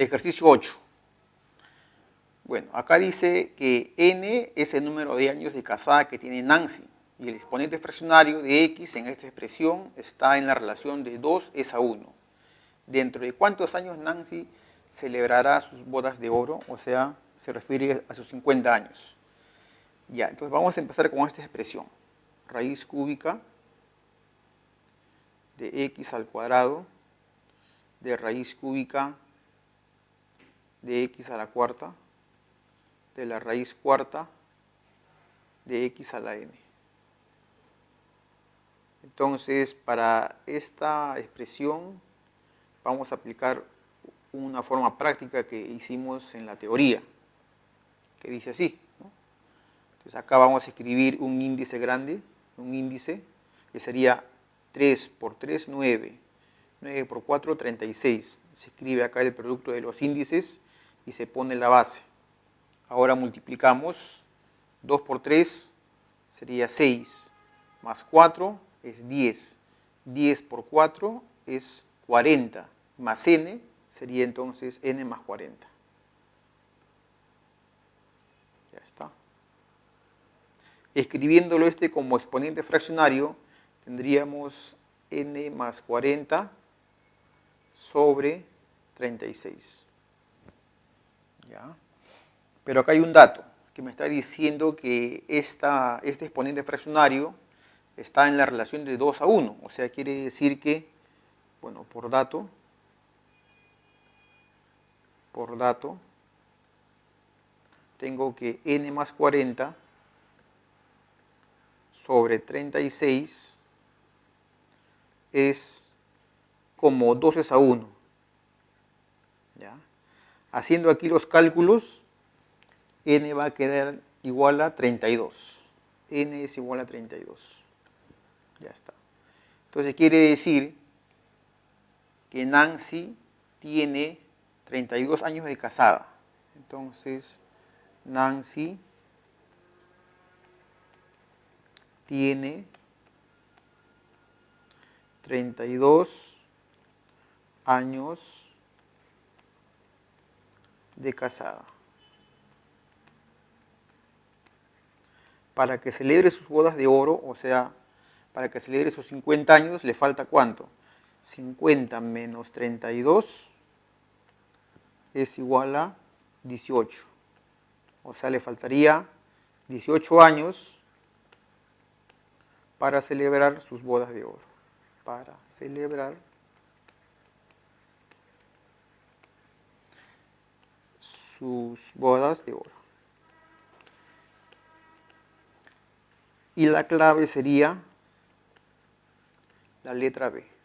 Ejercicio 8. Bueno, acá dice que n es el número de años de casada que tiene Nancy y el exponente fraccionario de x en esta expresión está en la relación de 2 es a 1. ¿Dentro de cuántos años Nancy celebrará sus bodas de oro? O sea, se refiere a sus 50 años. Ya, entonces vamos a empezar con esta expresión. Raíz cúbica de x al cuadrado de raíz cúbica de x a la cuarta de la raíz cuarta de x a la n. Entonces, para esta expresión vamos a aplicar una forma práctica que hicimos en la teoría, que dice así. Entonces acá vamos a escribir un índice grande, un índice que sería 3 por 3, 9, 9 por 4, 36. Se escribe acá el producto de los índices y se pone la base. Ahora multiplicamos 2 por 3 sería 6, más 4 es 10. 10 por 4 es 40, más n sería entonces n más 40. Ya está. Escribiéndolo este como exponente fraccionario, tendríamos n más 40 sobre 36. ¿Ya? Pero acá hay un dato que me está diciendo que este exponente fraccionario está en la relación de 2 a 1. O sea, quiere decir que, bueno, por dato, por dato, tengo que n más 40 sobre 36 es como 2 a 1. ¿Ya? Haciendo aquí los cálculos, n va a quedar igual a 32. n es igual a 32. Ya está. Entonces quiere decir que Nancy tiene 32 años de casada. Entonces, Nancy tiene 32 años de casada. Para que celebre sus bodas de oro, o sea, para que celebre sus 50 años, le falta cuánto? 50 menos 32 es igual a 18. O sea, le faltaría 18 años para celebrar sus bodas de oro. Para celebrar sus bodas de oro. Y la clave sería la letra B.